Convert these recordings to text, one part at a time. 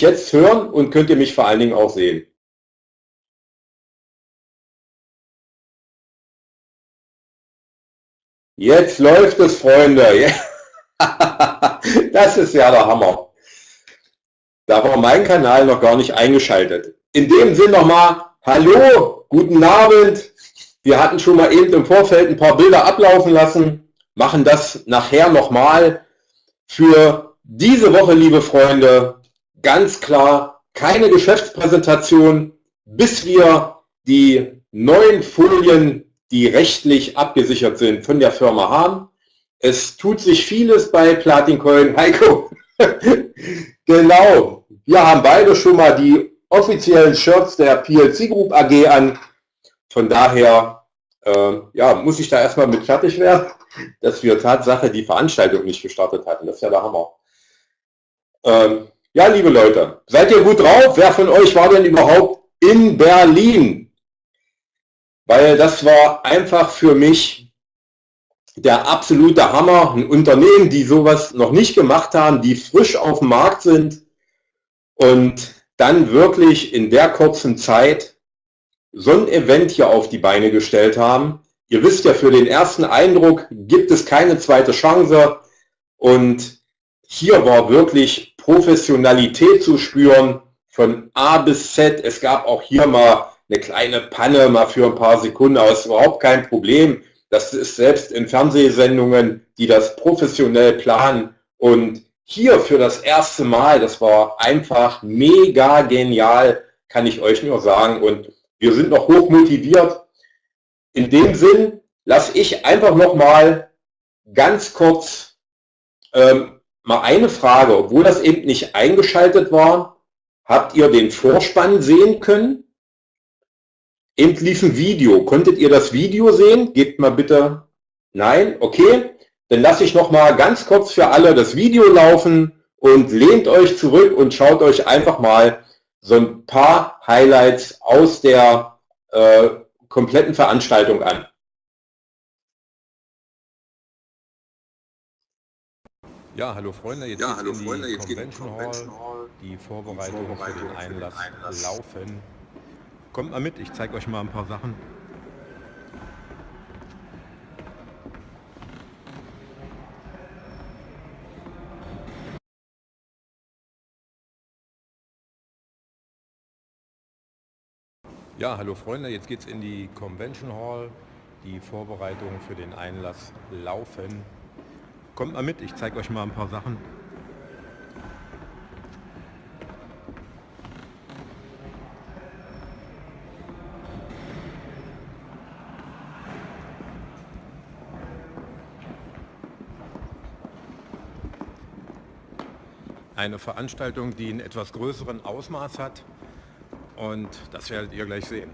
mich jetzt hören und könnt ihr mich vor allen Dingen auch sehen? Jetzt läuft es, Freunde. Das ist ja der Hammer. Da war mein Kanal noch gar nicht eingeschaltet. In dem Sinn nochmal, hallo, guten Abend. Wir hatten schon mal eben im Vorfeld ein paar Bilder ablaufen lassen, machen das nachher nochmal. Für diese Woche, liebe Freunde, ganz klar keine Geschäftspräsentation, bis wir die neuen Folien, die rechtlich abgesichert sind, von der Firma haben. Es tut sich vieles bei Platincoin. Heiko, genau. Wir haben beide schon mal die offiziellen Shirts der PLC Group AG an. Von daher äh, ja, muss ich da erstmal mit fertig werden, dass wir Tatsache die Veranstaltung nicht gestartet hatten. Das ist ja der Hammer. Ähm, ja, liebe Leute, seid ihr gut drauf? Wer von euch war denn überhaupt in Berlin? Weil das war einfach für mich der absolute Hammer. Ein Unternehmen, die sowas noch nicht gemacht haben, die frisch auf dem Markt sind und dann wirklich in der kurzen Zeit so ein Event hier auf die Beine gestellt haben. Ihr wisst ja, für den ersten Eindruck gibt es keine zweite Chance und hier war wirklich Professionalität zu spüren von A bis Z. Es gab auch hier mal eine kleine Panne, mal für ein paar Sekunden, aber es ist überhaupt kein Problem. Das ist selbst in Fernsehsendungen, die das professionell planen. Und hier für das erste Mal, das war einfach mega genial, kann ich euch nur sagen. Und wir sind noch hoch motiviert. In dem Sinn lasse ich einfach noch mal ganz kurz ähm, mal eine Frage, obwohl das eben nicht eingeschaltet war. Habt ihr den Vorspann sehen können? Eben lief ein Video. Konntet ihr das Video sehen? Gebt mal bitte. Nein? Okay. Dann lasse ich noch mal ganz kurz für alle das Video laufen und lehnt euch zurück und schaut euch einfach mal so ein paar Highlights aus der äh, kompletten Veranstaltung an. Ja, hallo Freunde, jetzt ja, hallo Freunde, jetzt Convention, Convention Hall. Die Vorbereitungen Vorbereitung für den Einlass, Einlass laufen. Kommt mal mit, ich zeige euch mal ein paar Sachen. Ja, hallo Freunde, jetzt geht es in die Convention Hall. Die Vorbereitungen für den Einlass laufen. Kommt mal mit, ich zeige euch mal ein paar Sachen. eine Veranstaltung, die einen etwas größeren Ausmaß hat und das werdet ihr gleich sehen.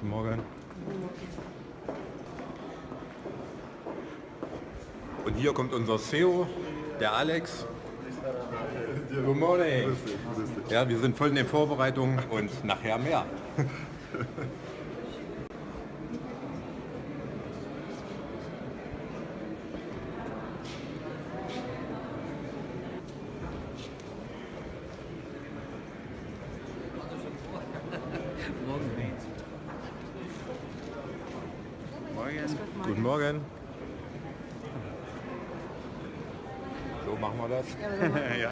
Guten Morgen. Und hier kommt unser CEO, der Alex. Good morning. Ja, wir sind voll in den Vorbereitungen und nachher mehr. Guten Morgen. So machen wir das. Ja,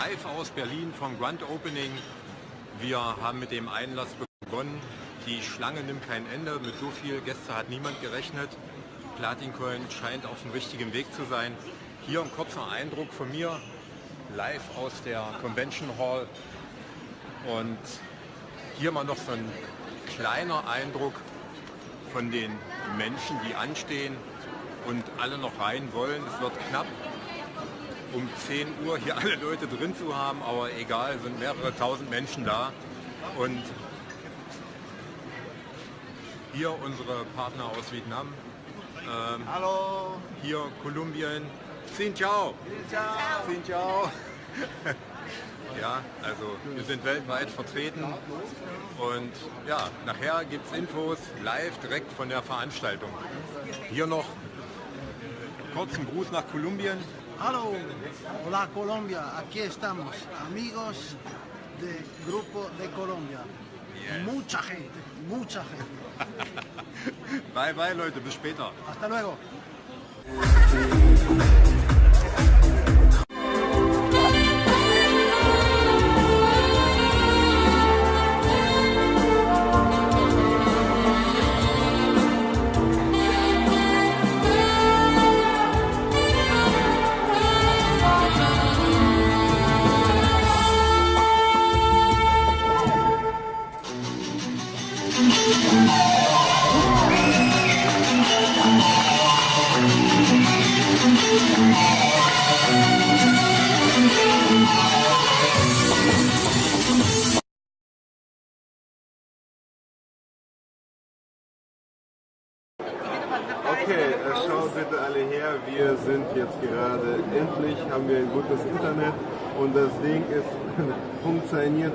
Live aus Berlin vom Grand Opening. Wir haben mit dem Einlass begonnen. Die Schlange nimmt kein Ende. Mit so viel Gäste hat niemand gerechnet. Platincoin scheint auf dem richtigen Weg zu sein. Hier ein kurzer Eindruck von mir, live aus der Convention Hall. Und hier mal noch so ein kleiner Eindruck von den Menschen, die anstehen und alle noch rein wollen. Es wird knapp. Um 10 Uhr hier alle Leute drin zu haben, aber egal, sind mehrere tausend Menschen da. Und hier unsere Partner aus Vietnam. Ähm, Hallo. Hier Kolumbien. Xin ciao. Xin ciao. ja, also wir sind weltweit vertreten und ja, nachher gibt es Infos live direkt von der Veranstaltung. Hier noch kurzen Gruß nach Kolumbien. Hallo. Hola Colombia. Aquí estamos. Amigos del Grupo de Colombia. Yes. Mucha gente. Mucha gente. bye bye Leute, bis später. Hasta luego.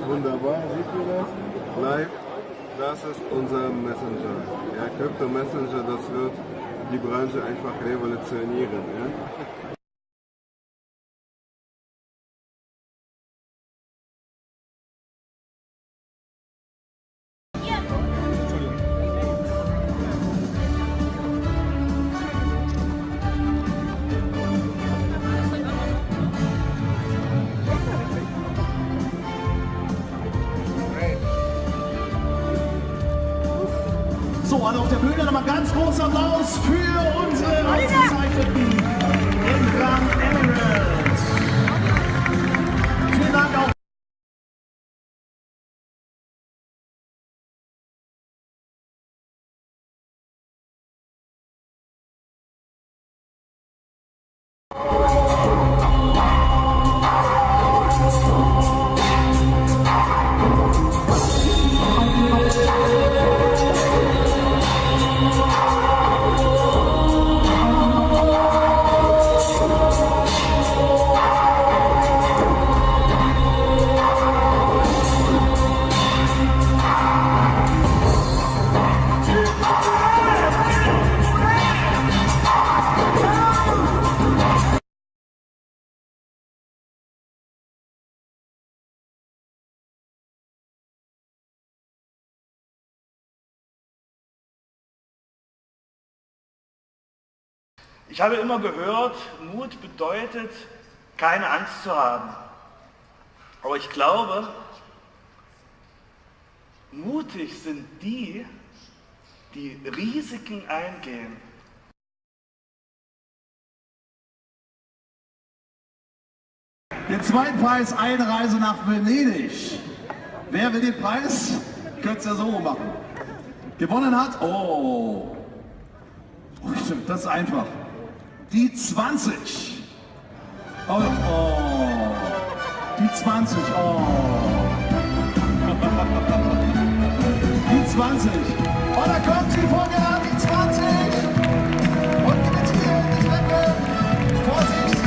Wunderbar, seht ihr das? Live, das ist unser Messenger. Ja, Crypto Messenger, das wird die Branche einfach revolutionieren. Ja? Ich habe immer gehört, Mut bedeutet, keine Angst zu haben. Aber ich glaube, mutig sind die, die Risiken eingehen. Den zweiten Preis, Einreise nach Venedig. Wer will den Preis? Könnt ihr ja so machen. Gewonnen hat, oh, Oh, stimmt, das ist einfach. Die 20. Oh, oh. Die 20. Oh. Die 20. Oh, da kommt sie vorher, die 20. Und mit hier die Treppe. Vorsicht.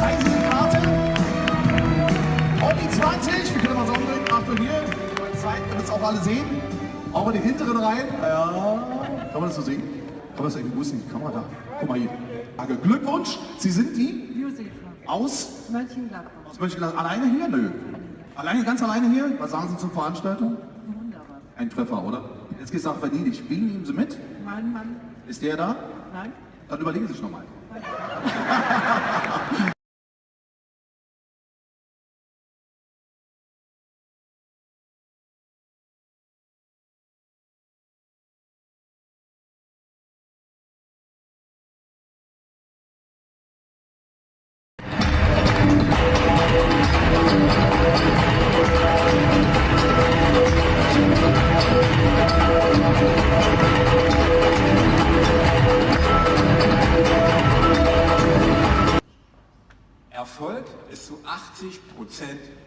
Zeigen Sie die Karte. Und die 20. Wir können mal so umdrehen. Achtung hier. Zeit, damit es auch alle sehen. Auch in die hinteren Reihen. Ja. Kann man das so sehen? Kann man das irgendwie, wo ist denn die Kamera da? Guck mal hier. Danke. Glückwunsch. Sie sind die? Josefa, Aus? Mönchengladbach. Aus Mönchengladbach. Alleine hier? Nö. Alleine, ganz alleine hier? Was sagen Sie zur Veranstaltung? Wunderbar. Ein Treffer, oder? Jetzt geht's nach Venedig. Wen nehmen Sie mit? Mein Mann, Ist der da? nein, Dann überlegen Sie sich nochmal.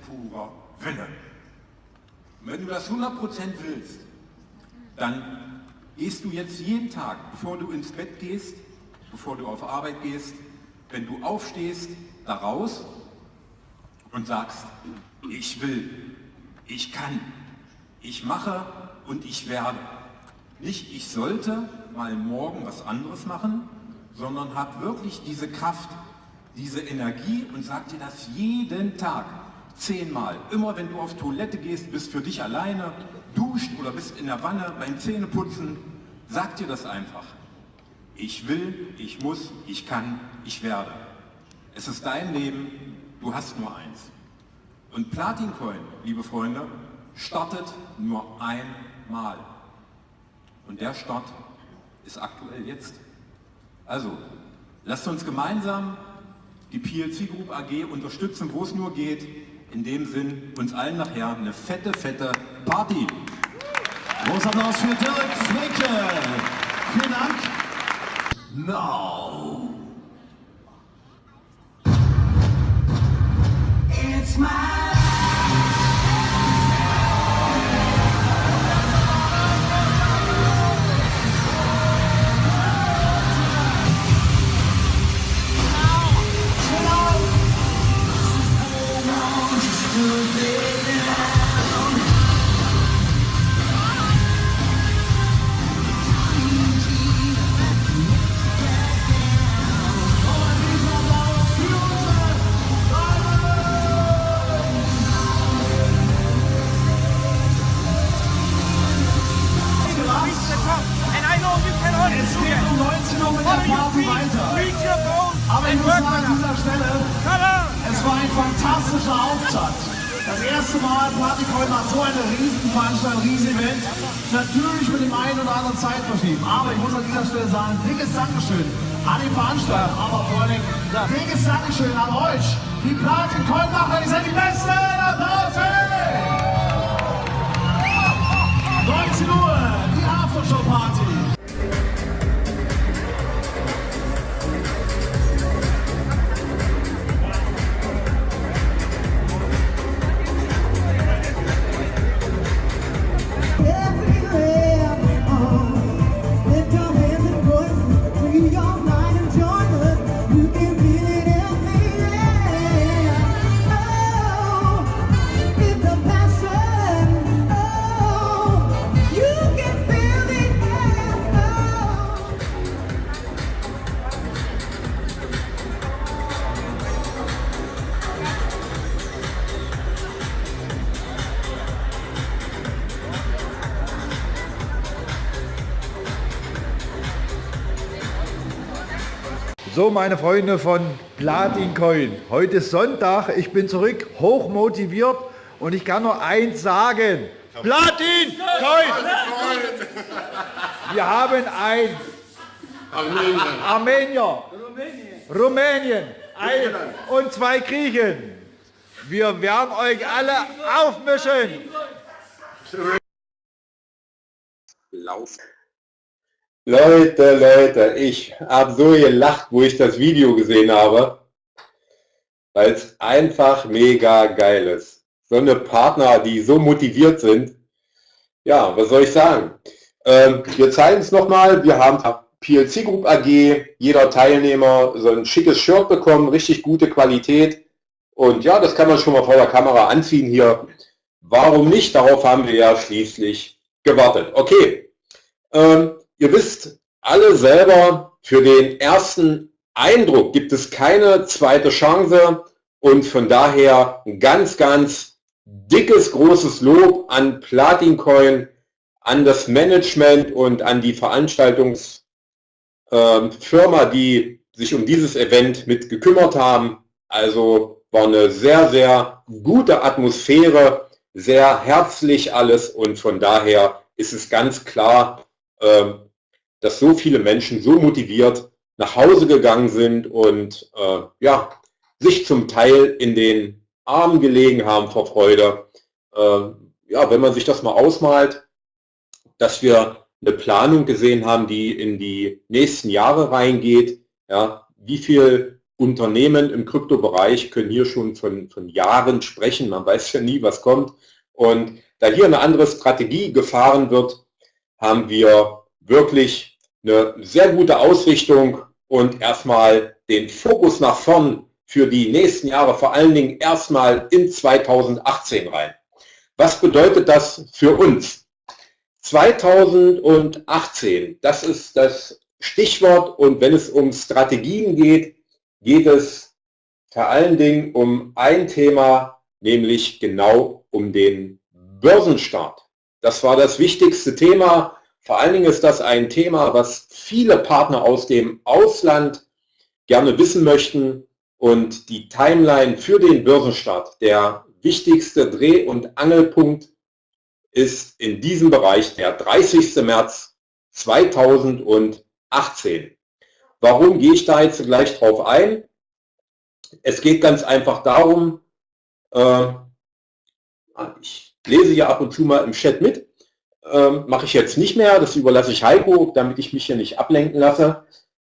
purer Wille. wenn du das 100% willst, dann gehst du jetzt jeden Tag, bevor du ins Bett gehst, bevor du auf Arbeit gehst, wenn du aufstehst, da raus und sagst, ich will, ich kann, ich mache und ich werde. Nicht, ich sollte mal morgen was anderes machen, sondern hab wirklich diese Kraft, diese Energie und sag dir das jeden Tag, zehnmal. Immer wenn du auf Toilette gehst, bist für dich alleine, duscht oder bist in der Wanne beim Zähneputzen, sag dir das einfach. Ich will, ich muss, ich kann, ich werde. Es ist dein Leben, du hast nur eins. Und Platin Coin, liebe Freunde, startet nur einmal. Und der Start ist aktuell jetzt. Also, lasst uns gemeinsam die PLC Group AG unterstützen, wo es nur geht. In dem Sinn, uns allen nachher eine fette, fette Party. Großer Applaus für Dirk Flecke. Vielen Dank. Now. It's my So, meine Freunde von Platin Coin. Heute ist Sonntag, ich bin zurück, hoch motiviert und ich kann nur eins sagen. Platin Coin! Wir haben ein Armenier, Armenier Rumänien ein und zwei Griechen. Wir werden euch alle aufmischen. Laufen. Leute, Leute, ich habe so gelacht, wo ich das Video gesehen habe, weil es einfach mega geil ist. So eine Partner, die so motiviert sind. Ja, was soll ich sagen? Ähm, wir zeigen es nochmal. Wir haben PLC Group AG, jeder Teilnehmer so ein schickes Shirt bekommen, richtig gute Qualität. Und ja, das kann man schon mal vor der Kamera anziehen hier. Warum nicht? Darauf haben wir ja schließlich gewartet. Okay. Ähm, Ihr wisst alle selber, für den ersten Eindruck gibt es keine zweite Chance und von daher ein ganz, ganz dickes, großes Lob an Platin Coin, an das Management und an die Veranstaltungsfirma, ähm, die sich um dieses Event mit gekümmert haben. Also war eine sehr, sehr gute Atmosphäre, sehr herzlich alles und von daher ist es ganz klar, ähm, dass so viele Menschen so motiviert nach Hause gegangen sind und äh, ja, sich zum Teil in den Armen gelegen haben vor Freude. Äh, ja, wenn man sich das mal ausmalt, dass wir eine Planung gesehen haben, die in die nächsten Jahre reingeht, ja, wie viel Unternehmen im Kryptobereich können hier schon von, von Jahren sprechen. Man weiß ja nie, was kommt. Und da hier eine andere Strategie gefahren wird, haben wir wirklich eine sehr gute Ausrichtung und erstmal den Fokus nach vorn für die nächsten Jahre, vor allen Dingen erstmal in 2018 rein. Was bedeutet das für uns? 2018, das ist das Stichwort und wenn es um Strategien geht, geht es vor allen Dingen um ein Thema, nämlich genau um den Börsenstart. Das war das wichtigste Thema. Vor allen Dingen ist das ein Thema, was viele Partner aus dem Ausland gerne wissen möchten. Und die Timeline für den Börsenstart, der wichtigste Dreh- und Angelpunkt ist in diesem Bereich der 30. März 2018. Warum gehe ich da jetzt gleich drauf ein? Es geht ganz einfach darum, äh, ich lese ja ab und zu mal im Chat mit, äh, mache ich jetzt nicht mehr, das überlasse ich Heiko, damit ich mich hier nicht ablenken lasse.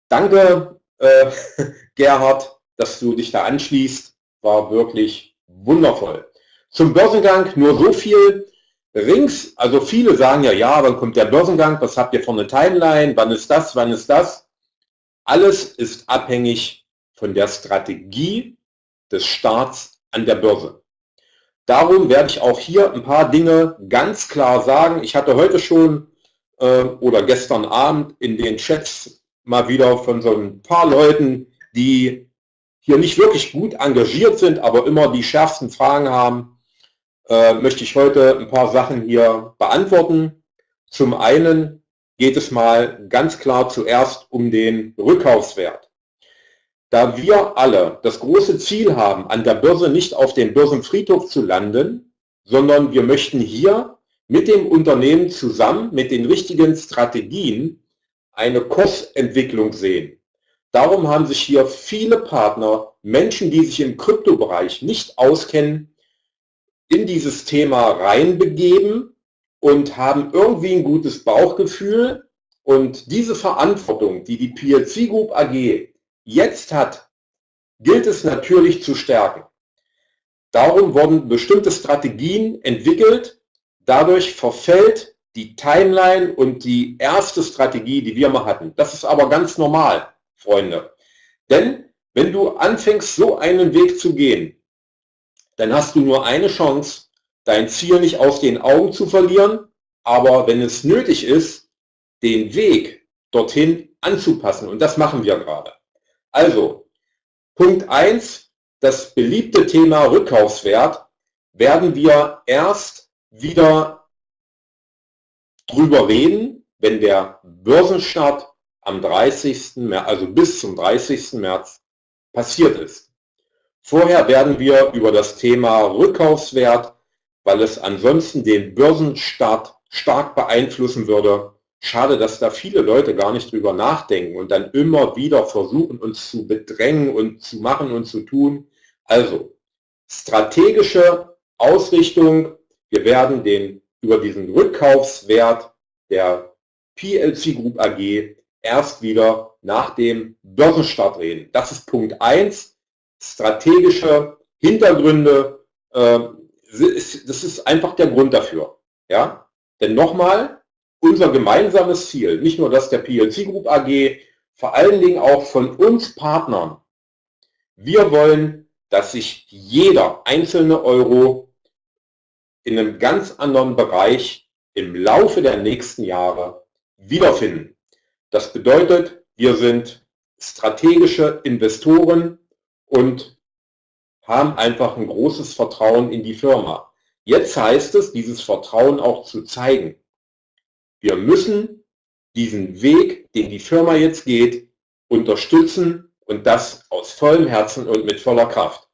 Danke, äh, Gerhard, dass du dich da anschließt, war wirklich wundervoll. Zum Börsengang nur so viel. Rings, also viele sagen ja, ja, wann kommt der Börsengang, was habt ihr für eine Timeline, wann ist das, wann ist das? Alles ist abhängig von der Strategie des Staats an der Börse. Darum werde ich auch hier ein paar Dinge ganz klar sagen. Ich hatte heute schon äh, oder gestern Abend in den Chats mal wieder von so ein paar Leuten, die hier nicht wirklich gut engagiert sind, aber immer die schärfsten Fragen haben, äh, möchte ich heute ein paar Sachen hier beantworten. Zum einen geht es mal ganz klar zuerst um den Rückkaufswert. Da wir alle das große Ziel haben, an der Börse nicht auf den Börsenfriedhof zu landen, sondern wir möchten hier mit dem Unternehmen zusammen mit den richtigen Strategien eine Kursentwicklung sehen. Darum haben sich hier viele Partner, Menschen, die sich im Kryptobereich nicht auskennen, in dieses Thema reinbegeben und haben irgendwie ein gutes Bauchgefühl. Und diese Verantwortung, die die PLC Group AG jetzt hat, gilt es natürlich zu stärken. Darum wurden bestimmte Strategien entwickelt. Dadurch verfällt die Timeline und die erste Strategie, die wir mal hatten. Das ist aber ganz normal, Freunde. Denn wenn du anfängst, so einen Weg zu gehen, dann hast du nur eine Chance, dein Ziel nicht aus den Augen zu verlieren, aber wenn es nötig ist, den Weg dorthin anzupassen. Und das machen wir gerade. Also, Punkt 1, das beliebte Thema Rückkaufswert, werden wir erst wieder drüber reden, wenn der Börsenstart am 30. März, also bis zum 30. März passiert ist. Vorher werden wir über das Thema Rückkaufswert weil es ansonsten den Börsenstart stark beeinflussen würde. Schade, dass da viele Leute gar nicht drüber nachdenken und dann immer wieder versuchen, uns zu bedrängen und zu machen und zu tun. Also, strategische Ausrichtung. Wir werden den, über diesen Rückkaufswert der PLC Group AG erst wieder nach dem Börsenstart reden. Das ist Punkt 1. Strategische Hintergründe, äh, das ist einfach der Grund dafür. Ja? Denn nochmal, unser gemeinsames Ziel, nicht nur das der PLC Group AG, vor allen Dingen auch von uns Partnern, wir wollen, dass sich jeder einzelne Euro in einem ganz anderen Bereich im Laufe der nächsten Jahre wiederfinden. Das bedeutet, wir sind strategische Investoren und haben einfach ein großes Vertrauen in die Firma. Jetzt heißt es, dieses Vertrauen auch zu zeigen. Wir müssen diesen Weg, den die Firma jetzt geht, unterstützen und das aus vollem Herzen und mit voller Kraft.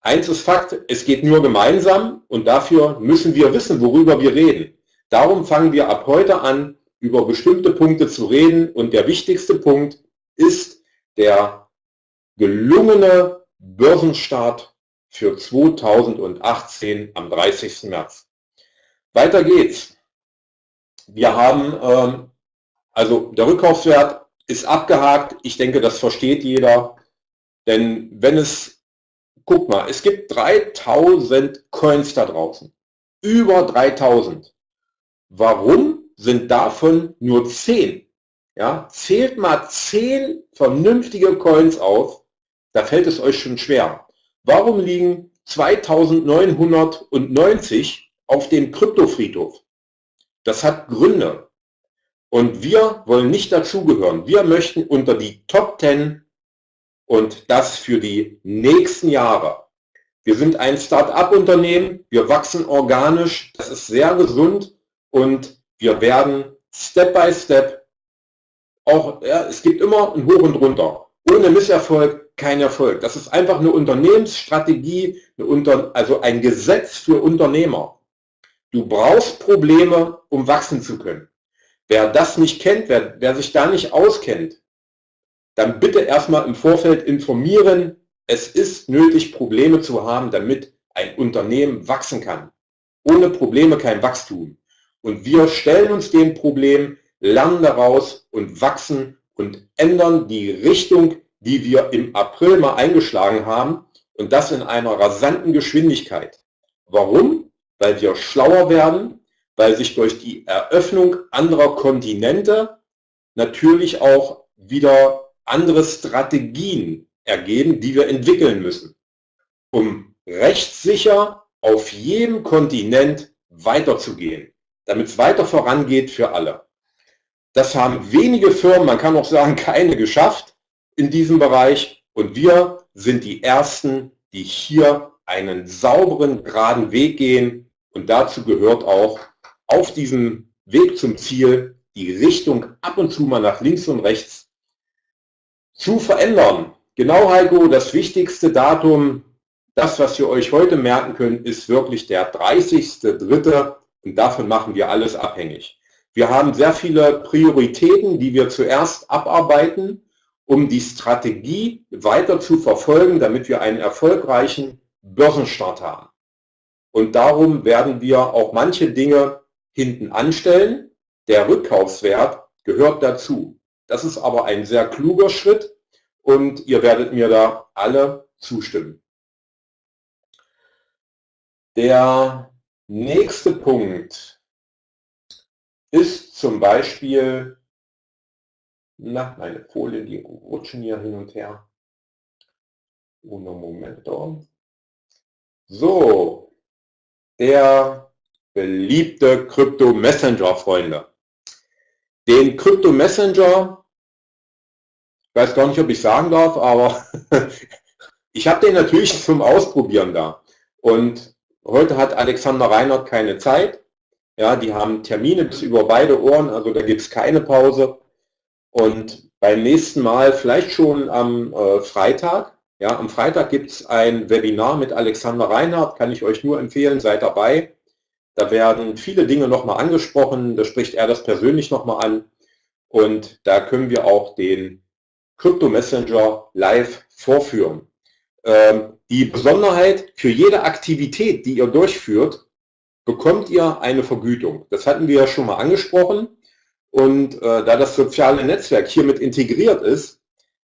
Eins ist Fakt, es geht nur gemeinsam und dafür müssen wir wissen, worüber wir reden. Darum fangen wir ab heute an, über bestimmte Punkte zu reden und der wichtigste Punkt ist der gelungene Börsenstart für 2018 am 30. März. Weiter geht's. Wir haben, ähm, also der Rückkaufswert ist abgehakt. Ich denke, das versteht jeder. Denn wenn es, guck mal, es gibt 3000 Coins da draußen. Über 3000. Warum sind davon nur 10? Ja, zählt mal 10 vernünftige Coins auf, da fällt es euch schon schwer. Warum liegen 2990 auf dem Kryptofriedhof? Das hat Gründe. Und wir wollen nicht dazugehören. Wir möchten unter die Top 10 und das für die nächsten Jahre. Wir sind ein Start-up-Unternehmen, wir wachsen organisch, das ist sehr gesund und wir werden Step by Step auch, ja, es gibt immer ein Hoch und Runter. Ohne Misserfolg kein Erfolg. Das ist einfach eine Unternehmensstrategie, eine Unter also ein Gesetz für Unternehmer. Du brauchst Probleme, um wachsen zu können. Wer das nicht kennt, wer, wer sich da nicht auskennt, dann bitte erstmal im Vorfeld informieren. Es ist nötig, Probleme zu haben, damit ein Unternehmen wachsen kann. Ohne Probleme kein Wachstum. Und wir stellen uns dem Problem, lernen daraus und wachsen und ändern die Richtung, die wir im April mal eingeschlagen haben und das in einer rasanten Geschwindigkeit. Warum? Weil wir schlauer werden, weil sich durch die Eröffnung anderer Kontinente natürlich auch wieder andere Strategien ergeben, die wir entwickeln müssen, um rechtssicher auf jedem Kontinent weiterzugehen, damit es weiter vorangeht für alle. Das haben wenige Firmen, man kann auch sagen keine, geschafft in diesem Bereich und wir sind die Ersten, die hier einen sauberen, geraden Weg gehen und dazu gehört auch auf diesem Weg zum Ziel die Richtung ab und zu mal nach links und rechts zu verändern. Genau, Heiko, das wichtigste Datum, das, was ihr euch heute merken könnt, ist wirklich der 30.3. und davon machen wir alles abhängig. Wir haben sehr viele Prioritäten, die wir zuerst abarbeiten, um die Strategie weiter zu verfolgen, damit wir einen erfolgreichen Börsenstart haben. Und darum werden wir auch manche Dinge hinten anstellen. Der Rückkaufswert gehört dazu. Das ist aber ein sehr kluger Schritt und ihr werdet mir da alle zustimmen. Der nächste Punkt ist zum Beispiel, na, meine Folien, die rutschen hier hin und her. Uno momento. So, der beliebte Krypto Messenger, Freunde. Den Krypto Messenger, weiß gar nicht, ob ich sagen darf, aber ich habe den natürlich zum Ausprobieren da. Und heute hat Alexander Reinhardt keine Zeit. Ja, die haben Termine bis über beide Ohren, also da gibt es keine Pause. Und beim nächsten Mal, vielleicht schon am äh, Freitag, ja, am Freitag gibt es ein Webinar mit Alexander Reinhardt, kann ich euch nur empfehlen, seid dabei. Da werden viele Dinge nochmal angesprochen, da spricht er das persönlich nochmal an und da können wir auch den Crypto Messenger live vorführen. Ähm, die Besonderheit, für jede Aktivität, die ihr durchführt, bekommt ihr eine Vergütung. Das hatten wir ja schon mal angesprochen und äh, da das soziale Netzwerk hiermit integriert ist,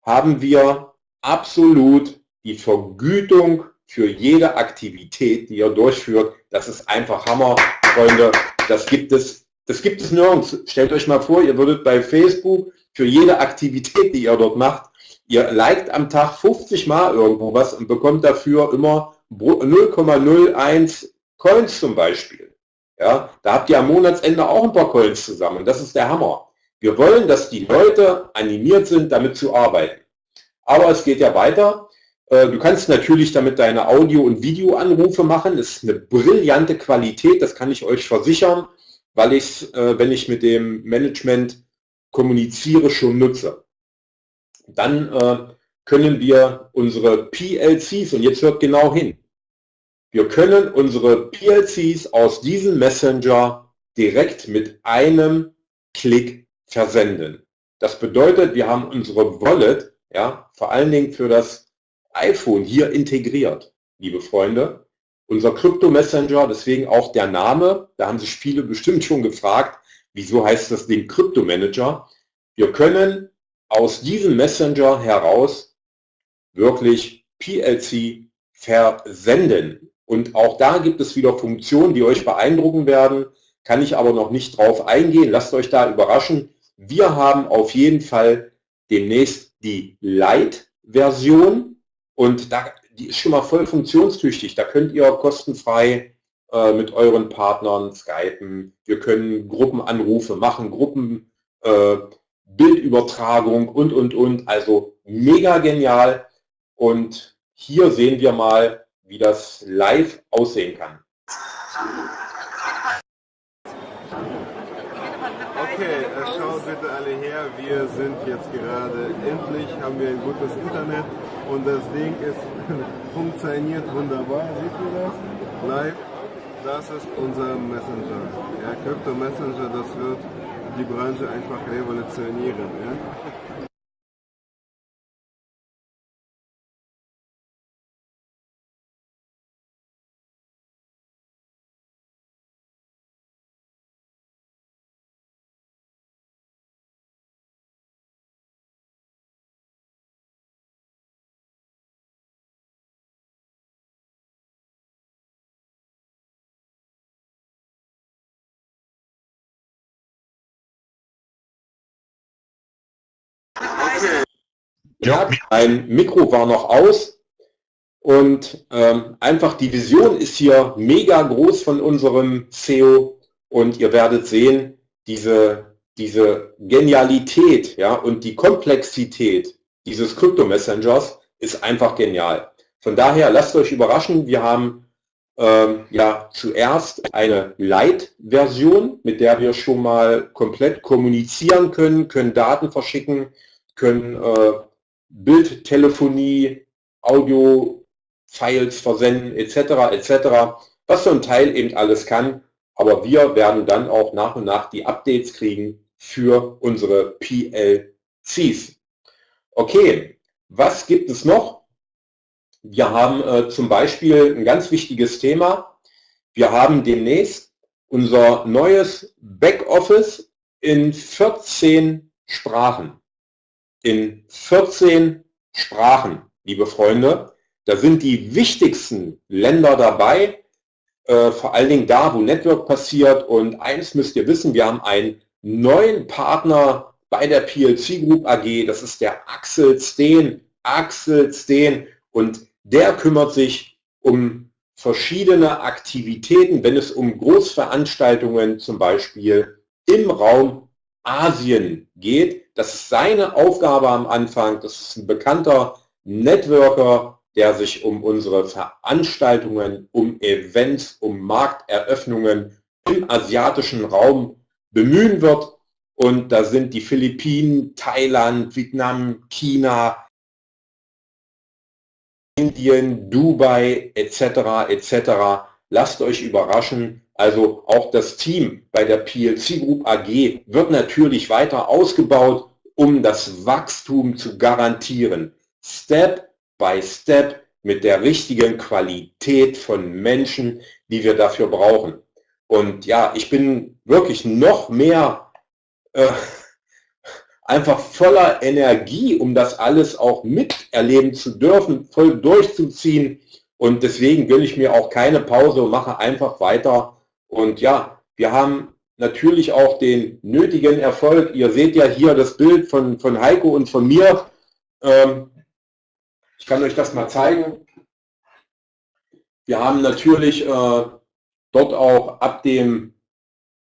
haben wir absolut die Vergütung für jede Aktivität, die ihr durchführt. Das ist einfach Hammer, Freunde. Das gibt es, das gibt es nirgends. Stellt euch mal vor, ihr würdet bei Facebook für jede Aktivität, die ihr dort macht, ihr liked am Tag 50 Mal irgendwo was und bekommt dafür immer 0,01 Coins zum Beispiel. Ja, da habt ihr am Monatsende auch ein paar Coins zusammen. Das ist der Hammer. Wir wollen, dass die Leute animiert sind, damit zu arbeiten. Aber es geht ja weiter. Äh, du kannst natürlich damit deine Audio- und Videoanrufe machen. Das ist eine brillante Qualität, das kann ich euch versichern, weil ich es, äh, wenn ich mit dem Management kommuniziere, schon nutze. Dann äh, können wir unsere PLCs, und jetzt hört genau hin, wir können unsere PLCs aus diesem Messenger direkt mit einem Klick versenden. Das bedeutet, wir haben unsere Wallet, ja, vor allen Dingen für das iPhone hier integriert, liebe Freunde. Unser Krypto-Messenger, deswegen auch der Name, da haben sich viele bestimmt schon gefragt, wieso heißt das Ding Krypto-Manager? Wir können aus diesem Messenger heraus wirklich PLC versenden. Und auch da gibt es wieder Funktionen, die euch beeindrucken werden, kann ich aber noch nicht drauf eingehen. Lasst euch da überraschen. Wir haben auf jeden Fall demnächst die Lite-Version und da, die ist schon mal voll funktionstüchtig. Da könnt ihr kostenfrei äh, mit euren Partnern skypen. Wir können Gruppenanrufe machen, Gruppen, äh, Bildübertragung und, und, und. Also mega genial. Und hier sehen wir mal, wie das live aussehen kann. Okay, äh, schaut bitte alle her, wir sind jetzt gerade, endlich haben wir ein gutes Internet und das Ding ist, funktioniert wunderbar, seht ihr das? Live, das ist unser Messenger. Ja, Crypto Messenger, das wird die Branche einfach revolutionieren. Ja? Ja, mein Mikro war noch aus und ähm, einfach die Vision ist hier mega groß von unserem SEO und ihr werdet sehen, diese, diese Genialität ja, und die Komplexität dieses Krypto-Messengers ist einfach genial. Von daher lasst euch überraschen, wir haben ähm, ja zuerst eine Light-Version, mit der wir schon mal komplett kommunizieren können, können Daten verschicken, können äh, Bildtelefonie, Audio-Files versenden etc. etc. Was so ein Teil eben alles kann. Aber wir werden dann auch nach und nach die Updates kriegen für unsere PLCs. Okay, was gibt es noch? Wir haben äh, zum Beispiel ein ganz wichtiges Thema. Wir haben demnächst unser neues Backoffice in 14 Sprachen in 14 Sprachen, liebe Freunde. Da sind die wichtigsten Länder dabei, äh, vor allen Dingen da, wo Network passiert. Und eins müsst ihr wissen, wir haben einen neuen Partner bei der PLC Group AG, das ist der Axel Steen. Axel Steen und der kümmert sich um verschiedene Aktivitäten, wenn es um Großveranstaltungen zum Beispiel im Raum Asien geht. Das ist seine Aufgabe am Anfang. Das ist ein bekannter Networker, der sich um unsere Veranstaltungen, um Events, um Markteröffnungen im asiatischen Raum bemühen wird. Und da sind die Philippinen, Thailand, Vietnam, China, Indien, Dubai etc. etc. Lasst euch überraschen. Also auch das Team bei der PLC Group AG wird natürlich weiter ausgebaut um das Wachstum zu garantieren. Step by Step mit der richtigen Qualität von Menschen, die wir dafür brauchen. Und ja, ich bin wirklich noch mehr äh, einfach voller Energie, um das alles auch miterleben zu dürfen, voll durchzuziehen. Und deswegen will ich mir auch keine Pause und mache einfach weiter. Und ja, wir haben natürlich auch den nötigen Erfolg. Ihr seht ja hier das Bild von, von Heiko und von mir. Ähm, ich kann euch das mal zeigen. Wir haben natürlich äh, dort auch ab dem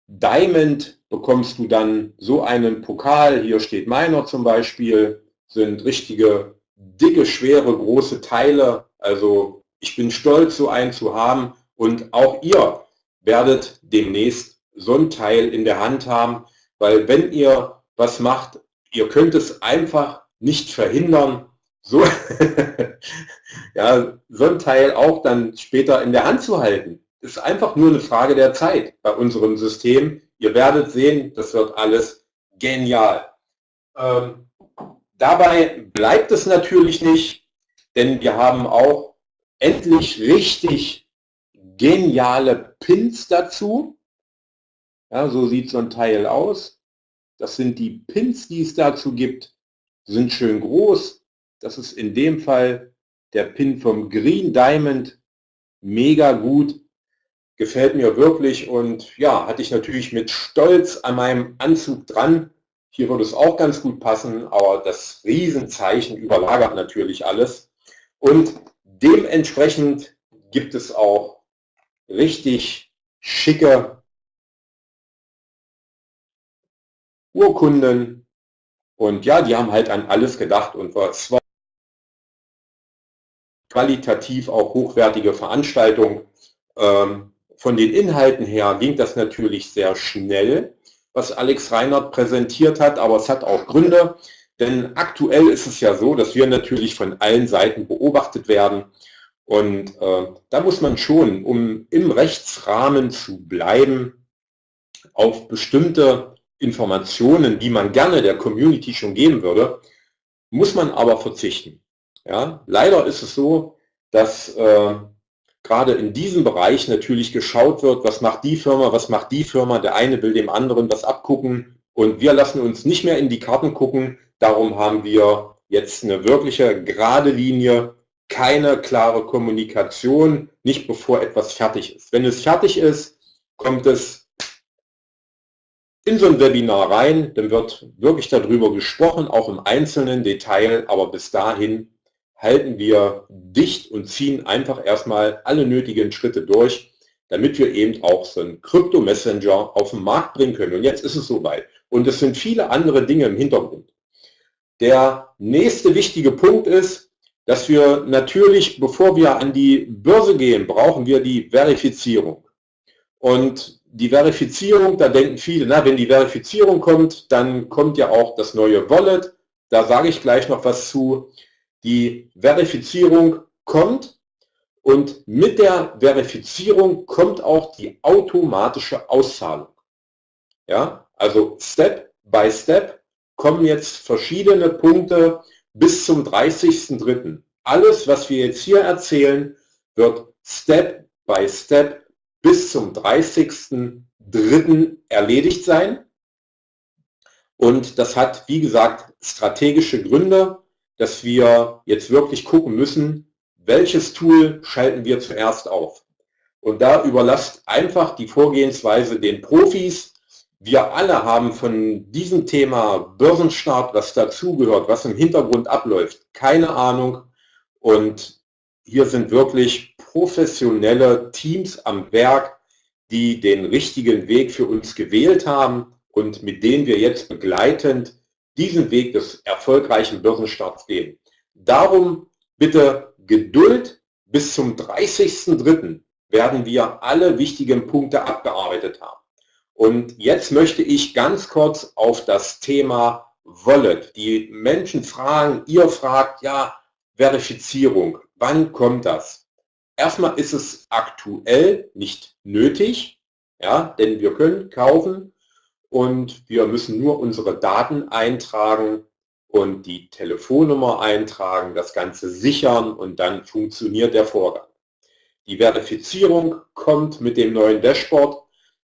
Diamond bekommst du dann so einen Pokal. Hier steht meiner zum Beispiel. Sind richtige, dicke, schwere, große Teile. Also ich bin stolz, so einen zu haben. Und auch ihr werdet demnächst so ein Teil in der Hand haben, weil wenn ihr was macht, ihr könnt es einfach nicht verhindern, so, ja, so ein Teil auch dann später in der Hand zu halten. Ist einfach nur eine Frage der Zeit bei unserem System. Ihr werdet sehen, das wird alles genial. Ähm, dabei bleibt es natürlich nicht, denn wir haben auch endlich richtig geniale Pins dazu. Ja, so sieht so ein Teil aus. Das sind die Pins, die es dazu gibt. Sind schön groß. Das ist in dem Fall der Pin vom Green Diamond. Mega gut. Gefällt mir wirklich und ja, hatte ich natürlich mit Stolz an meinem Anzug dran. Hier würde es auch ganz gut passen, aber das Riesenzeichen überlagert natürlich alles. Und dementsprechend gibt es auch richtig schicke Urkunden. Und ja, die haben halt an alles gedacht und es war qualitativ auch hochwertige Veranstaltung. Ähm, von den Inhalten her ging das natürlich sehr schnell, was Alex Reinhardt präsentiert hat, aber es hat auch Gründe. Denn aktuell ist es ja so, dass wir natürlich von allen Seiten beobachtet werden. Und äh, da muss man schon, um im Rechtsrahmen zu bleiben, auf bestimmte Informationen, die man gerne der Community schon geben würde, muss man aber verzichten. Ja, leider ist es so, dass äh, gerade in diesem Bereich natürlich geschaut wird, was macht die Firma, was macht die Firma, der eine will dem anderen was abgucken und wir lassen uns nicht mehr in die Karten gucken, darum haben wir jetzt eine wirkliche gerade Linie, keine klare Kommunikation, nicht bevor etwas fertig ist. Wenn es fertig ist, kommt es in so ein Webinar rein, dann wird wirklich darüber gesprochen, auch im einzelnen Detail, aber bis dahin halten wir dicht und ziehen einfach erstmal alle nötigen Schritte durch, damit wir eben auch so einen Krypto-Messenger auf den Markt bringen können. Und jetzt ist es soweit. Und es sind viele andere Dinge im Hintergrund. Der nächste wichtige Punkt ist, dass wir natürlich, bevor wir an die Börse gehen, brauchen wir die Verifizierung. Und die Verifizierung, da denken viele, na, wenn die Verifizierung kommt, dann kommt ja auch das neue Wallet. Da sage ich gleich noch was zu. Die Verifizierung kommt und mit der Verifizierung kommt auch die automatische Auszahlung. Ja, also Step by Step kommen jetzt verschiedene Punkte bis zum 30.03. Alles, was wir jetzt hier erzählen, wird Step by Step bis zum 30.03. erledigt sein. Und das hat, wie gesagt, strategische Gründe, dass wir jetzt wirklich gucken müssen, welches Tool schalten wir zuerst auf. Und da überlasst einfach die Vorgehensweise den Profis. Wir alle haben von diesem Thema Börsenstart, was dazugehört, was im Hintergrund abläuft, keine Ahnung. Und hier sind wirklich professionelle Teams am Werk, die den richtigen Weg für uns gewählt haben und mit denen wir jetzt begleitend diesen Weg des erfolgreichen Börsenstarts gehen. Darum bitte Geduld. Bis zum 30.03. werden wir alle wichtigen Punkte abgearbeitet haben. Und jetzt möchte ich ganz kurz auf das Thema Wallet. Die Menschen fragen, ihr fragt, ja, Verifizierung, wann kommt das? Erstmal ist es aktuell nicht nötig, ja, denn wir können kaufen und wir müssen nur unsere Daten eintragen und die Telefonnummer eintragen, das Ganze sichern und dann funktioniert der Vorgang. Die Verifizierung kommt mit dem neuen Dashboard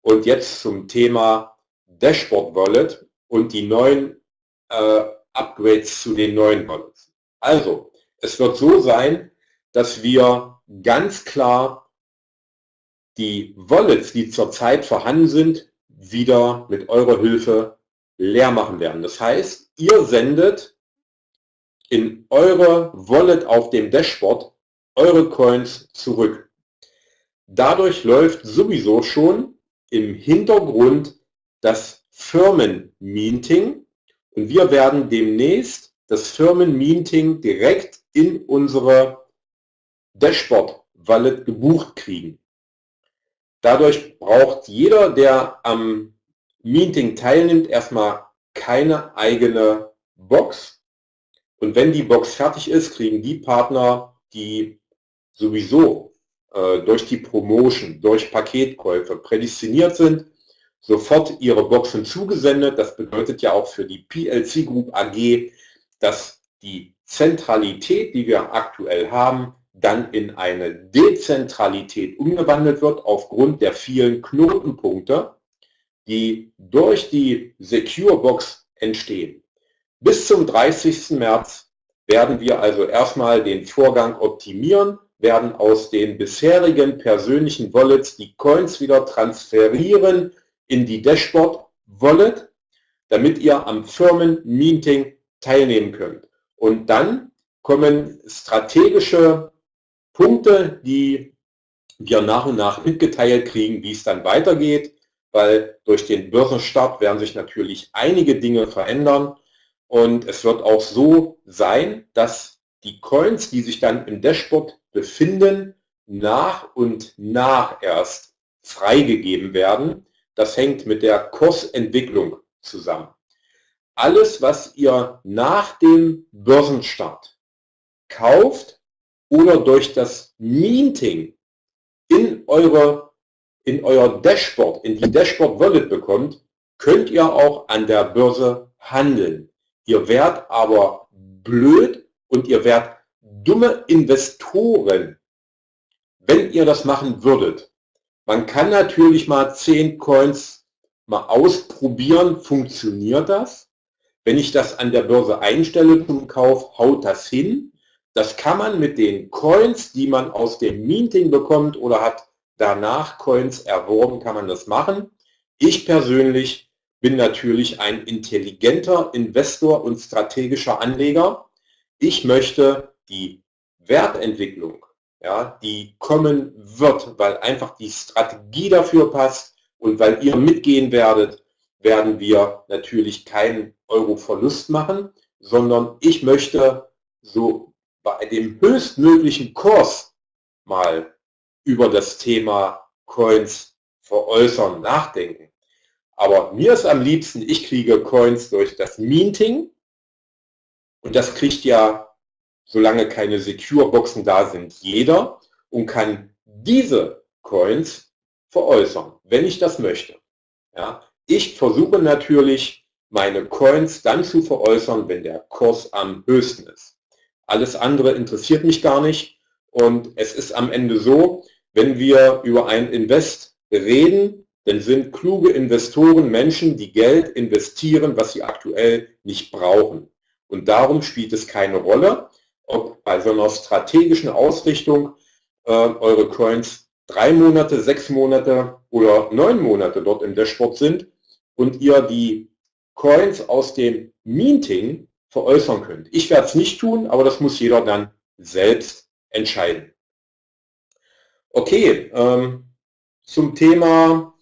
und jetzt zum Thema Dashboard Wallet und die neuen äh, Upgrades zu den neuen Wallets. Also, es wird so sein, dass wir ganz klar die Wallets, die zurzeit vorhanden sind, wieder mit eurer Hilfe leer machen werden. Das heißt, ihr sendet in eure Wallet auf dem Dashboard eure Coins zurück. Dadurch läuft sowieso schon im Hintergrund das Firmenmeeting und wir werden demnächst das Firmenmeeting direkt in unsere Dashboard-Wallet gebucht kriegen. Dadurch braucht jeder, der am Meeting teilnimmt, erstmal keine eigene Box. Und wenn die Box fertig ist, kriegen die Partner, die sowieso äh, durch die Promotion, durch Paketkäufe prädestiniert sind, sofort ihre Boxen zugesendet. Das bedeutet ja auch für die PLC Group AG, dass die Zentralität, die wir aktuell haben, dann in eine Dezentralität umgewandelt wird aufgrund der vielen Knotenpunkte, die durch die Secure Box entstehen. Bis zum 30. März werden wir also erstmal den Vorgang optimieren, werden aus den bisherigen persönlichen Wallets die Coins wieder transferieren in die Dashboard Wallet, damit ihr am Firmen-Meeting teilnehmen könnt. Und dann kommen strategische Punkte, die wir nach und nach mitgeteilt kriegen, wie es dann weitergeht, weil durch den Börsenstart werden sich natürlich einige Dinge verändern und es wird auch so sein, dass die Coins, die sich dann im Dashboard befinden, nach und nach erst freigegeben werden. Das hängt mit der Kursentwicklung zusammen. Alles, was ihr nach dem Börsenstart kauft oder durch das Meeting in, eure, in euer Dashboard, in die Dashboard Wallet bekommt, könnt ihr auch an der Börse handeln. Ihr werdet aber blöd und ihr werdet dumme Investoren, wenn ihr das machen würdet. Man kann natürlich mal 10 Coins mal ausprobieren, funktioniert das? Wenn ich das an der Börse einstelle zum Kauf, haut das hin? Das kann man mit den Coins, die man aus dem Meeting bekommt oder hat danach Coins erworben, kann man das machen. Ich persönlich bin natürlich ein intelligenter Investor und strategischer Anleger. Ich möchte die Wertentwicklung, ja, die kommen wird, weil einfach die Strategie dafür passt und weil ihr mitgehen werdet, werden wir natürlich keinen Euro-Verlust machen, sondern ich möchte so bei dem höchstmöglichen Kurs mal über das Thema Coins veräußern, nachdenken. Aber mir ist am liebsten, ich kriege Coins durch das Minting und das kriegt ja, solange keine Secure-Boxen da sind, jeder und kann diese Coins veräußern, wenn ich das möchte. Ja, ich versuche natürlich, meine Coins dann zu veräußern, wenn der Kurs am höchsten ist. Alles andere interessiert mich gar nicht und es ist am Ende so, wenn wir über ein Invest reden, denn sind kluge Investoren Menschen, die Geld investieren, was sie aktuell nicht brauchen. Und darum spielt es keine Rolle, ob bei so einer strategischen Ausrichtung äh, eure Coins drei Monate, sechs Monate oder neun Monate dort im Dashboard sind und ihr die Coins aus dem Meeting veräußern könnt. Ich werde es nicht tun, aber das muss jeder dann selbst entscheiden. Okay, ähm, zum Thema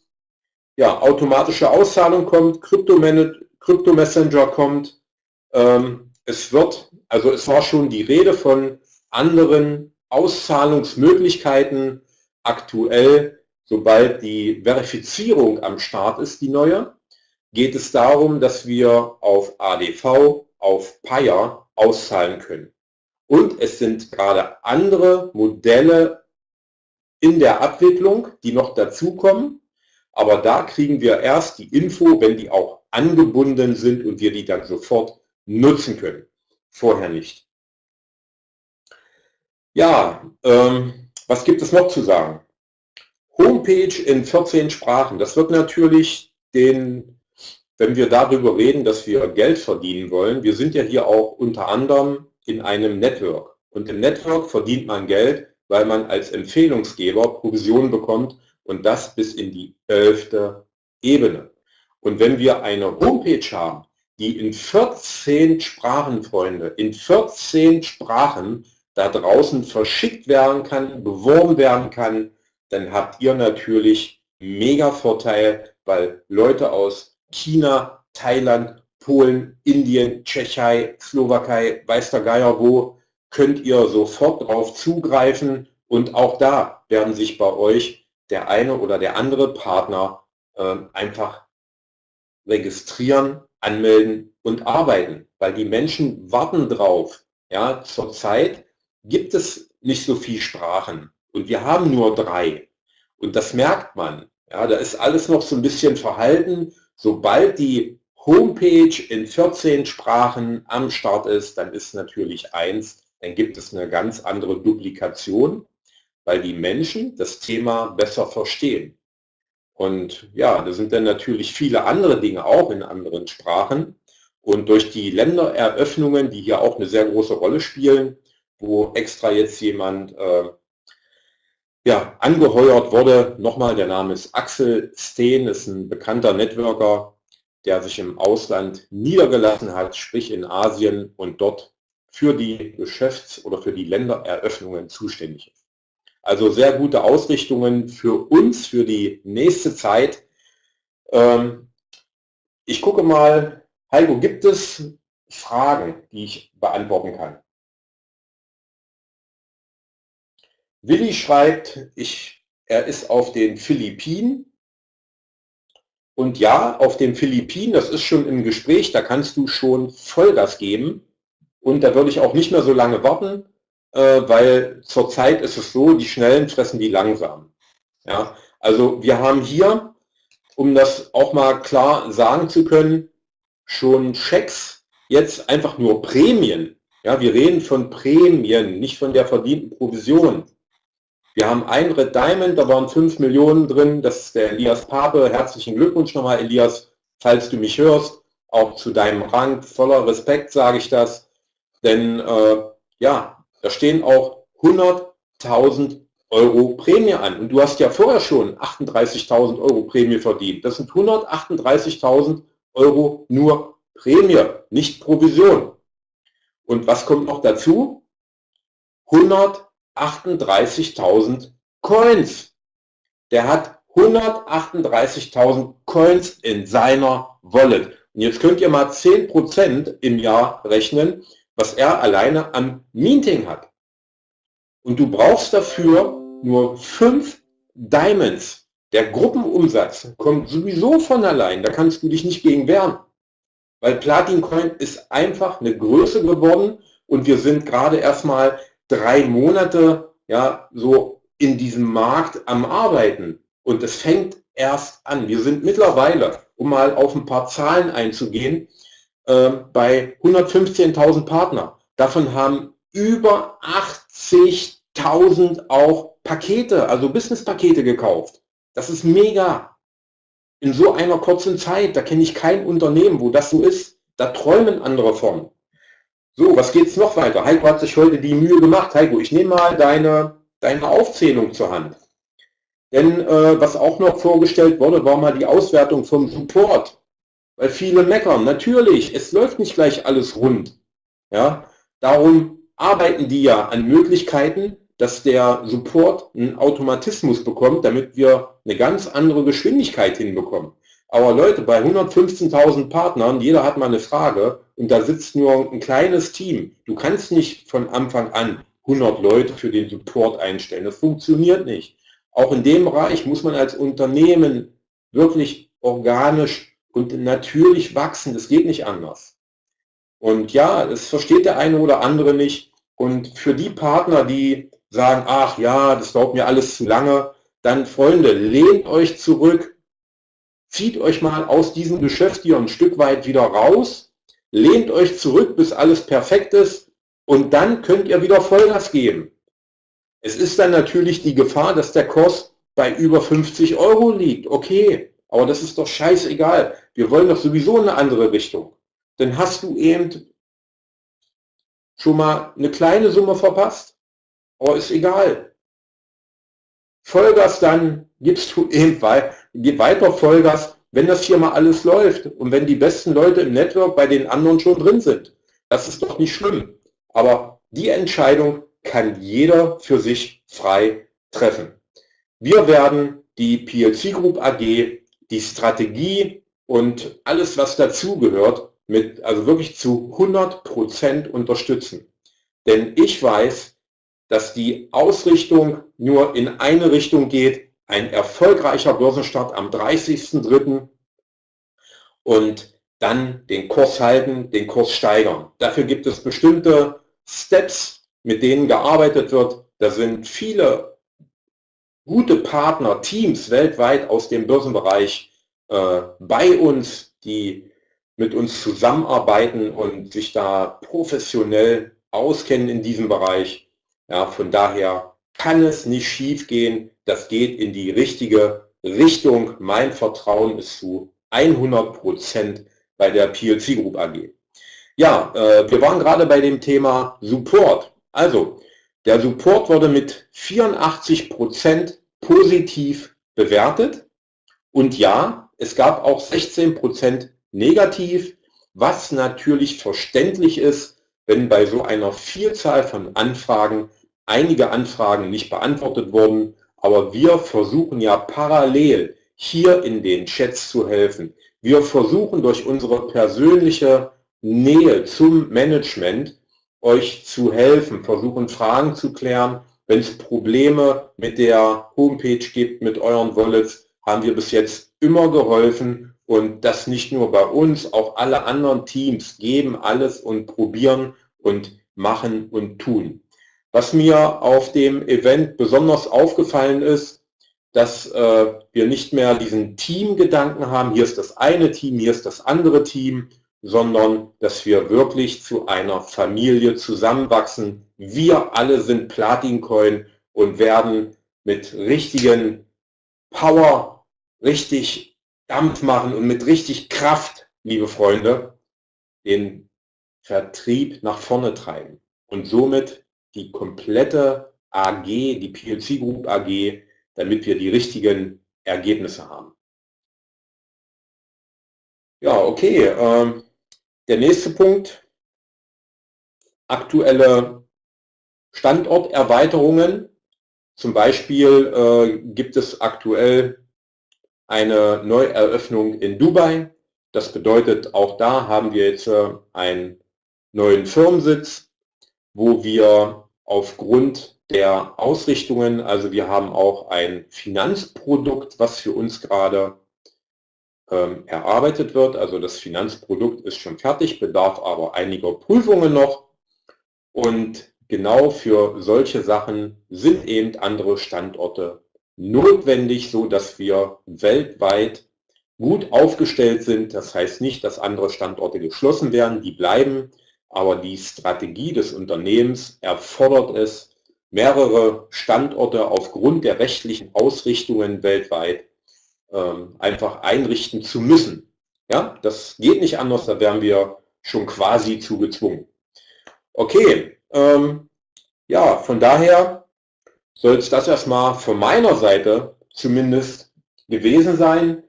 ja, automatische Auszahlung kommt, Krypto-Messenger kommt. Ähm, es wird, also es war schon die Rede von anderen Auszahlungsmöglichkeiten aktuell, sobald die Verifizierung am Start ist, die neue, geht es darum, dass wir auf ADV, auf Paya auszahlen können. Und es sind gerade andere Modelle in der Abwicklung, die noch dazukommen. Aber da kriegen wir erst die Info, wenn die auch angebunden sind und wir die dann sofort nutzen können. Vorher nicht. Ja, ähm, was gibt es noch zu sagen? Homepage in 14 Sprachen. Das wird natürlich den, wenn wir darüber reden, dass wir Geld verdienen wollen. Wir sind ja hier auch unter anderem in einem Network. Und im Network verdient man Geld, weil man als Empfehlungsgeber Provisionen bekommt und das bis in die elfte Ebene. Und wenn wir eine Homepage haben, die in 14 Sprachen, Freunde, in 14 Sprachen da draußen verschickt werden kann, beworben werden kann, dann habt ihr natürlich mega Vorteil, weil Leute aus China, Thailand, Polen, Indien, Tschechei, Slowakei, weiß der Geier wo, könnt ihr sofort drauf zugreifen und auch da werden sich bei euch der eine oder der andere Partner äh, einfach registrieren, anmelden und arbeiten, weil die Menschen warten drauf. Ja, zurzeit gibt es nicht so viel Sprachen und wir haben nur drei und das merkt man. Ja, da ist alles noch so ein bisschen verhalten. Sobald die Homepage in 14 Sprachen am Start ist, dann ist natürlich eins, dann gibt es eine ganz andere Duplikation weil die Menschen das Thema besser verstehen. Und ja, da sind dann natürlich viele andere Dinge auch in anderen Sprachen. Und durch die Ländereröffnungen, die hier auch eine sehr große Rolle spielen, wo extra jetzt jemand äh, ja, angeheuert wurde, nochmal, der Name ist Axel Steen, ist ein bekannter Networker, der sich im Ausland niedergelassen hat, sprich in Asien und dort für die Geschäfts- oder für die Ländereröffnungen zuständig ist. Also sehr gute Ausrichtungen für uns, für die nächste Zeit. Ähm, ich gucke mal, Heiko, gibt es Fragen, die ich beantworten kann? Willi schreibt, ich, er ist auf den Philippinen. Und ja, auf den Philippinen, das ist schon im Gespräch, da kannst du schon Vollgas geben. Und da würde ich auch nicht mehr so lange warten, äh, weil zurzeit ist es so, die Schnellen fressen die langsam. Ja, also wir haben hier, um das auch mal klar sagen zu können, schon Schecks, jetzt einfach nur Prämien. Ja, wir reden von Prämien, nicht von der verdienten Provision. Wir haben ein Red Diamond, da waren 5 Millionen drin, das ist der Elias Pape. Herzlichen Glückwunsch nochmal, Elias, falls du mich hörst, auch zu deinem Rang. Voller Respekt sage ich das, denn äh, ja, da stehen auch 100.000 Euro Prämie an. Und du hast ja vorher schon 38.000 Euro Prämie verdient. Das sind 138.000 Euro nur Prämie, nicht Provision. Und was kommt noch dazu? 138.000 Coins. Der hat 138.000 Coins in seiner Wallet. Und jetzt könnt ihr mal 10% im Jahr rechnen, was er alleine am Meeting hat. Und du brauchst dafür nur 5 Diamonds. Der Gruppenumsatz kommt sowieso von allein. Da kannst du dich nicht gegen wehren. Weil Platin Coin ist einfach eine Größe geworden und wir sind gerade erstmal drei Monate ja, so in diesem Markt am Arbeiten. Und es fängt erst an. Wir sind mittlerweile, um mal auf ein paar Zahlen einzugehen, äh, bei 115.000 Partner. Davon haben über 80.000 auch Pakete, also Business-Pakete gekauft. Das ist mega. In so einer kurzen Zeit, da kenne ich kein Unternehmen, wo das so ist. Da träumen andere von. So, was geht es noch weiter? Heiko hat sich heute die Mühe gemacht. Heiko, ich nehme mal deine, deine Aufzählung zur Hand. Denn äh, was auch noch vorgestellt wurde, war mal die Auswertung vom Support. Weil viele meckern. Natürlich, es läuft nicht gleich alles rund. Ja, darum arbeiten die ja an Möglichkeiten, dass der Support einen Automatismus bekommt, damit wir eine ganz andere Geschwindigkeit hinbekommen. Aber Leute, bei 115.000 Partnern, jeder hat mal eine Frage und da sitzt nur ein kleines Team. Du kannst nicht von Anfang an 100 Leute für den Support einstellen. Das funktioniert nicht. Auch in dem Bereich muss man als Unternehmen wirklich organisch und natürlich wachsen. Das geht nicht anders. Und ja, es versteht der eine oder andere nicht. Und für die Partner, die sagen, ach ja, das dauert mir alles zu lange, dann Freunde, lehnt euch zurück, zieht euch mal aus diesem Geschäft hier ein Stück weit wieder raus, lehnt euch zurück, bis alles perfekt ist und dann könnt ihr wieder Vollgas geben. Es ist dann natürlich die Gefahr, dass der Kurs bei über 50 Euro liegt. Okay, aber das ist doch scheißegal. Wir wollen doch sowieso eine andere Richtung. Dann hast du eben schon mal eine kleine Summe verpasst. Aber ist egal. Vollgas dann gibst du eben weiter Vollgas, wenn das hier mal alles läuft und wenn die besten Leute im Network bei den anderen schon drin sind. Das ist doch nicht schlimm. Aber die Entscheidung kann jeder für sich frei treffen. Wir werden die PLC Group AG, die Strategie und alles, was dazugehört, mit, also wirklich zu 100% unterstützen. Denn ich weiß, dass die Ausrichtung nur in eine Richtung geht, ein erfolgreicher Börsenstart am 30.03. und dann den Kurs halten, den Kurs steigern. Dafür gibt es bestimmte Steps, mit denen gearbeitet wird. Da sind viele gute Partner, Teams weltweit aus dem Börsenbereich äh, bei uns, die mit uns zusammenarbeiten und sich da professionell auskennen in diesem Bereich. Ja, von daher kann es nicht schief gehen. Das geht in die richtige Richtung. Mein Vertrauen ist zu 100% bei der PLC Group AG. Ja, äh, wir waren gerade bei dem Thema Support. Also, der Support wurde mit 84% positiv bewertet. Und ja, es gab auch 16% negativ, was natürlich verständlich ist, wenn bei so einer Vielzahl von Anfragen einige Anfragen nicht beantwortet wurden. Aber wir versuchen ja parallel hier in den Chats zu helfen. Wir versuchen durch unsere persönliche Nähe zum Management euch zu helfen, versuchen Fragen zu klären. Wenn es Probleme mit der Homepage gibt, mit euren Wallets, haben wir bis jetzt immer geholfen und das nicht nur bei uns, auch alle anderen Teams geben alles und probieren und machen und tun. Was mir auf dem Event besonders aufgefallen ist, dass äh, wir nicht mehr diesen Teamgedanken haben, hier ist das eine Team, hier ist das andere Team, sondern dass wir wirklich zu einer Familie zusammenwachsen. Wir alle sind Platincoin und werden mit richtigen Power richtig Dampf machen und mit richtig Kraft, liebe Freunde, den Vertrieb nach vorne treiben und somit die komplette AG, die PLC Group AG, damit wir die richtigen Ergebnisse haben. Ja, okay. Ähm, der nächste Punkt. Aktuelle Standorterweiterungen. Zum Beispiel äh, gibt es aktuell eine Neueröffnung in Dubai. Das bedeutet, auch da haben wir jetzt äh, einen neuen Firmensitz, wo wir aufgrund der Ausrichtungen, also wir haben auch ein Finanzprodukt, was für uns gerade ähm, erarbeitet wird. Also das Finanzprodukt ist schon fertig, bedarf aber einiger Prüfungen noch. Und genau für solche Sachen sind eben andere Standorte notwendig, so dass wir weltweit gut aufgestellt sind. Das heißt nicht, dass andere Standorte geschlossen werden, die bleiben, aber die Strategie des Unternehmens erfordert es, mehrere Standorte aufgrund der rechtlichen Ausrichtungen weltweit ähm, einfach einrichten zu müssen. Ja, das geht nicht anders, da wären wir schon quasi zu gezwungen. Okay, ähm, ja, von daher soll es das erstmal von meiner Seite zumindest gewesen sein.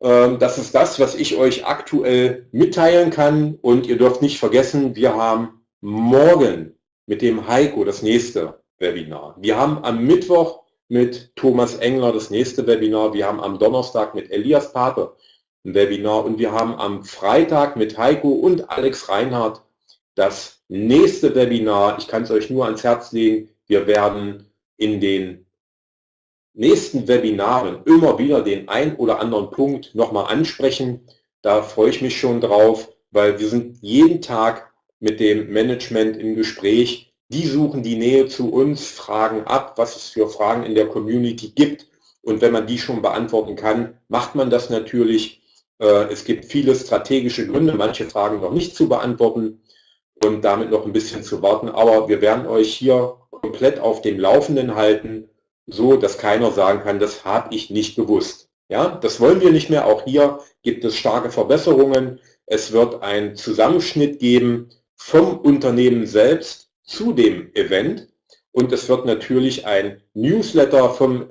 Ähm, das ist das, was ich euch aktuell mitteilen kann. Und ihr dürft nicht vergessen, wir haben morgen mit dem Heiko das nächste Webinar. Wir haben am Mittwoch mit Thomas Engler das nächste Webinar. Wir haben am Donnerstag mit Elias Pape ein Webinar und wir haben am Freitag mit Heiko und Alex Reinhardt das nächste Webinar. Ich kann es euch nur ans Herz legen. Wir werden in den nächsten Webinaren immer wieder den ein oder anderen Punkt nochmal ansprechen. Da freue ich mich schon drauf, weil wir sind jeden Tag mit dem Management im Gespräch. Die suchen die Nähe zu uns, fragen ab, was es für Fragen in der Community gibt. Und wenn man die schon beantworten kann, macht man das natürlich. Äh, es gibt viele strategische Gründe, manche Fragen noch nicht zu beantworten und damit noch ein bisschen zu warten. Aber wir werden euch hier komplett auf dem Laufenden halten, so dass keiner sagen kann, das habe ich nicht gewusst. Ja, das wollen wir nicht mehr. Auch hier gibt es starke Verbesserungen. Es wird einen Zusammenschnitt geben vom Unternehmen selbst zu dem Event und es wird natürlich ein Newsletter vom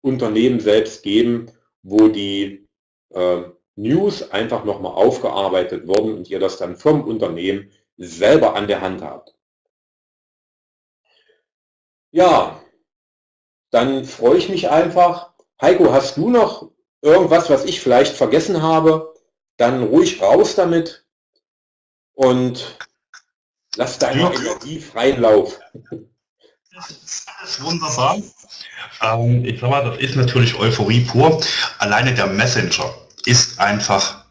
Unternehmen selbst geben, wo die äh, News einfach nochmal aufgearbeitet wurden und ihr das dann vom Unternehmen selber an der Hand habt. Ja, dann freue ich mich einfach. Heiko, hast du noch irgendwas, was ich vielleicht vergessen habe? Dann ruhig raus damit und Lass deine ja. Energie freien Lauf. Das ist alles wunderbar. Ähm, ich mal, das ist natürlich Euphorie pur. Alleine der Messenger ist einfach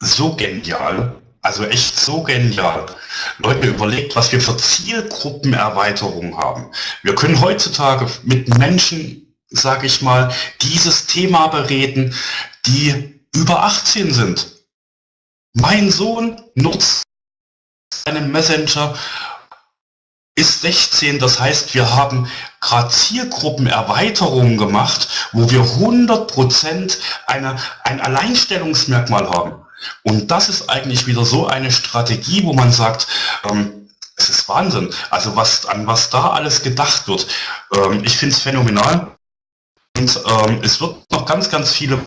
so genial. Also echt so genial. Leute, überlegt, was wir für Zielgruppenerweiterungen haben. Wir können heutzutage mit Menschen, sage ich mal, dieses Thema bereden, die über 18 sind. Mein Sohn nutzt einem Messenger ist 16, das heißt, wir haben gerade Zielgruppenerweiterungen gemacht, wo wir 100% eine, ein Alleinstellungsmerkmal haben. Und das ist eigentlich wieder so eine Strategie, wo man sagt, ähm, es ist Wahnsinn. Also was, an was da alles gedacht wird. Ähm, ich finde es phänomenal. Und ähm, es wird noch ganz, ganz viele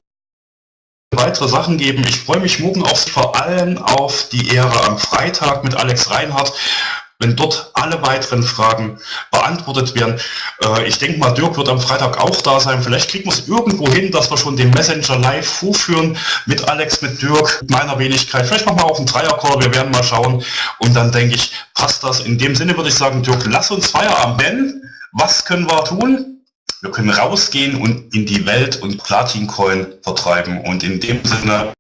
weitere Sachen geben. Ich freue mich morgen auch vor allem auf die Ehre am Freitag mit Alex Reinhardt wenn dort alle weiteren Fragen beantwortet werden. Äh, ich denke mal, Dirk wird am Freitag auch da sein. Vielleicht kriegen wir es irgendwo hin, dass wir schon den Messenger live vorführen mit Alex, mit Dirk, mit meiner Wenigkeit. Vielleicht machen wir auch einen Dreiercall, wir werden mal schauen. Und dann denke ich, passt das. In dem Sinne würde ich sagen, Dirk, lass uns Feierabend nennen. Was können wir tun? Wir können rausgehen und in die Welt und Platin-Coin vertreiben. Und in dem Sinne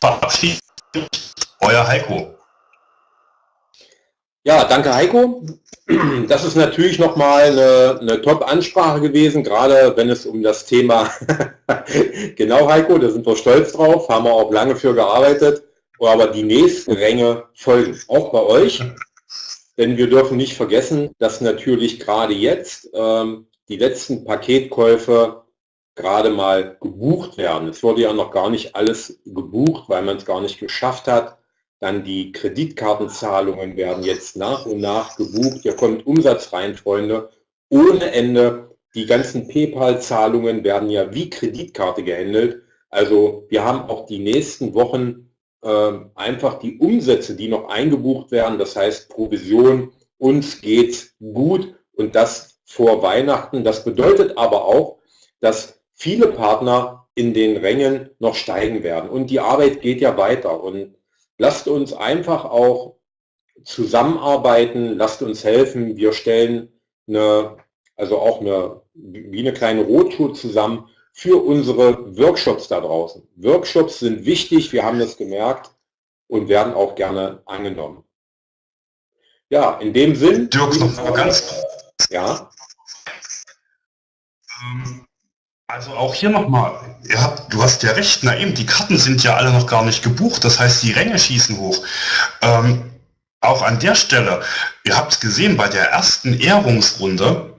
verabschiede ich euer Heiko. Ja, danke Heiko. Das ist natürlich nochmal eine, eine Top-Ansprache gewesen, gerade wenn es um das Thema, genau Heiko, da sind wir stolz drauf, haben wir auch lange für gearbeitet, aber die nächsten Ränge folgen, auch bei euch. Denn wir dürfen nicht vergessen, dass natürlich gerade jetzt ähm, die letzten Paketkäufe gerade mal gebucht werden. Es wurde ja noch gar nicht alles gebucht, weil man es gar nicht geschafft hat, dann die Kreditkartenzahlungen werden jetzt nach und nach gebucht. Hier kommt Umsatz rein, Freunde, ohne Ende. Die ganzen PayPal-Zahlungen werden ja wie Kreditkarte gehandelt. Also wir haben auch die nächsten Wochen äh, einfach die Umsätze, die noch eingebucht werden. Das heißt Provision, uns geht gut und das vor Weihnachten. Das bedeutet aber auch, dass viele Partner in den Rängen noch steigen werden. Und die Arbeit geht ja weiter. Und lasst uns einfach auch zusammenarbeiten, lasst uns helfen. Wir stellen eine, also auch eine, wie eine kleine Rottour zusammen für unsere Workshops da draußen. Workshops sind wichtig, wir haben das gemerkt und werden auch gerne angenommen. Ja, in dem Sinn. Dirk, noch mal ganz. Ja. Ähm, also auch hier nochmal, du hast ja recht, na eben, die Karten sind ja alle noch gar nicht gebucht, das heißt, die Ränge schießen hoch. Ähm, auch an der Stelle, ihr habt es gesehen, bei der ersten Ehrungsrunde,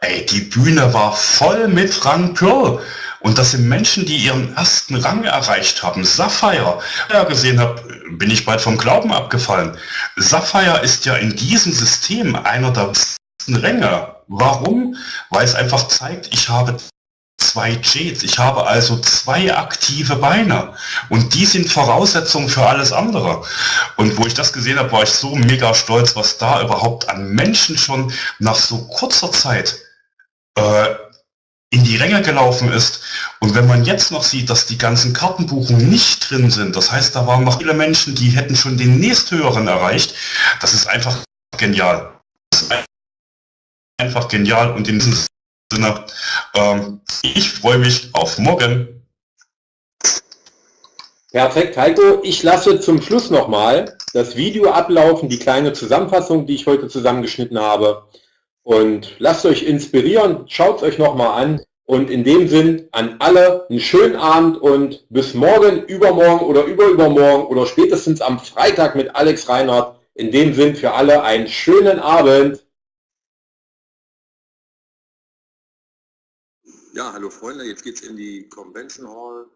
ey, die Bühne war voll mit Rang Pearl. Und das sind Menschen, die ihren ersten Rang erreicht haben. Sapphire, ja gesehen habe, bin ich bald vom Glauben abgefallen. Sapphire ist ja in diesem System einer der besten Ränge. Warum? Weil es einfach zeigt, ich habe zwei Jets. Ich habe also zwei aktive Beine und die sind Voraussetzungen für alles andere. Und wo ich das gesehen habe, war ich so mega stolz, was da überhaupt an Menschen schon nach so kurzer Zeit äh, in die Ränge gelaufen ist. Und wenn man jetzt noch sieht, dass die ganzen Kartenbuchungen nicht drin sind, das heißt, da waren noch viele Menschen, die hätten schon den nächsthöheren erreicht, das ist einfach genial. Das ist einfach genial und in diesem Sinne, ähm, ich freue mich auf morgen. Perfekt, Heiko. Ich lasse zum Schluss nochmal das Video ablaufen, die kleine Zusammenfassung, die ich heute zusammengeschnitten habe. Und lasst euch inspirieren, schaut es euch nochmal an. Und in dem Sinn an alle einen schönen Abend und bis morgen, übermorgen oder überübermorgen oder spätestens am Freitag mit Alex Reinhardt. In dem Sinn für alle einen schönen Abend. Ja, hallo Freunde, jetzt geht's in die Convention Hall.